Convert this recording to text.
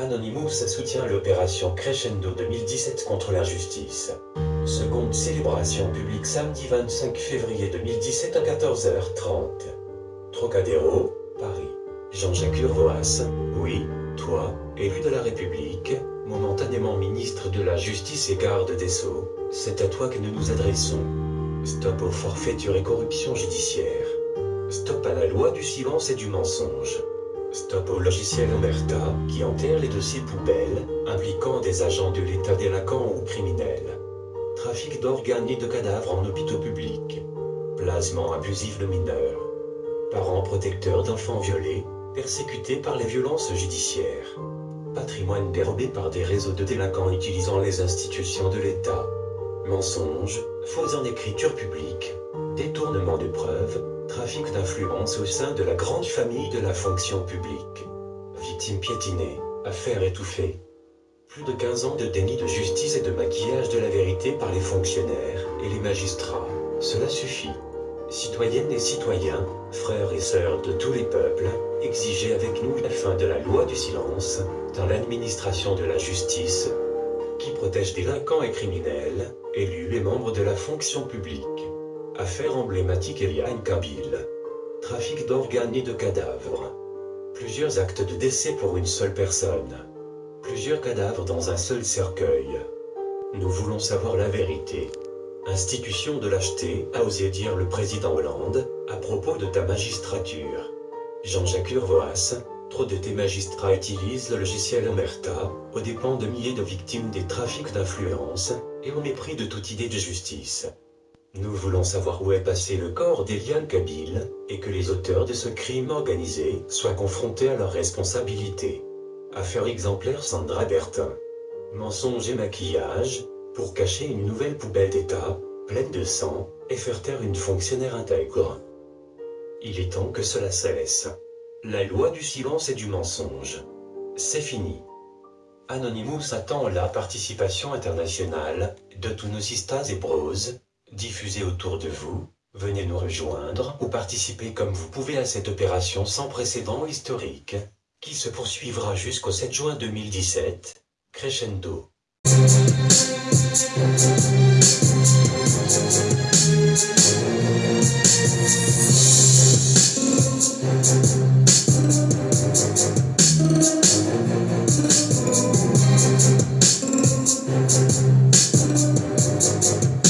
Anonymous soutient l'opération Crescendo 2017 contre l'injustice. Seconde célébration publique samedi 25 février 2017 à 14h30. Trocadéro, Paris. Jean-Jacques Urvoas, oui, toi, élu de la République, momentanément ministre de la Justice et garde des Sceaux, c'est à toi que nous nous adressons. Stop aux forfaitures et corruption judiciaire. Stop à la loi du silence et du mensonge. Stop au logiciel qui enterre les dossiers poubelles impliquant des agents de l'État délinquants ou criminels. Trafic d'organes et de cadavres en hôpitaux publics. Placement abusif de mineurs. Parents protecteurs d'enfants violés, persécutés par les violences judiciaires. Patrimoine dérobé par des réseaux de délinquants utilisant les institutions de l'État. Mensonges, faux en écriture publique, détournement de preuves, trafic d'influence au sein de la grande famille de la fonction publique. Victime piétinée, affaire étouffée. Plus de 15 ans de déni de justice et de maquillage de la vérité par les fonctionnaires et les magistrats. Cela suffit. Citoyennes et citoyens, frères et sœurs de tous les peuples, exigez avec nous la fin de la loi du silence dans l'administration de la justice qui protège délinquants et criminels, élus et membres de la fonction publique. Affaire emblématique Eliane Kabil. Trafic d'organes et de cadavres. Plusieurs actes de décès pour une seule personne. Plusieurs cadavres dans un seul cercueil. Nous voulons savoir la vérité. Institution de lâcheté, a osé dire le président Hollande, à propos de ta magistrature. Jean-Jacques Urvoas, trop de tes magistrats utilisent le logiciel Omerta, aux dépens de milliers de victimes des trafics d'influence, et au mépris de toute idée de justice. Nous voulons savoir où est passé le corps d'Eliane Kabil, et que les auteurs de ce crime organisé soient confrontés à leurs responsabilités. Affaire exemplaire Sandra Bertin. Mensonge et maquillage, pour cacher une nouvelle poubelle d'État, pleine de sang, et faire taire une fonctionnaire intègre. Il est temps que cela cesse. La loi du silence et du mensonge. C'est fini. Anonymous attend la participation internationale de tous nos sistas et bros, diffusez autour de vous, venez nous rejoindre ou participez comme vous pouvez à cette opération sans précédent historique, qui se poursuivra jusqu'au 7 juin 2017, crescendo.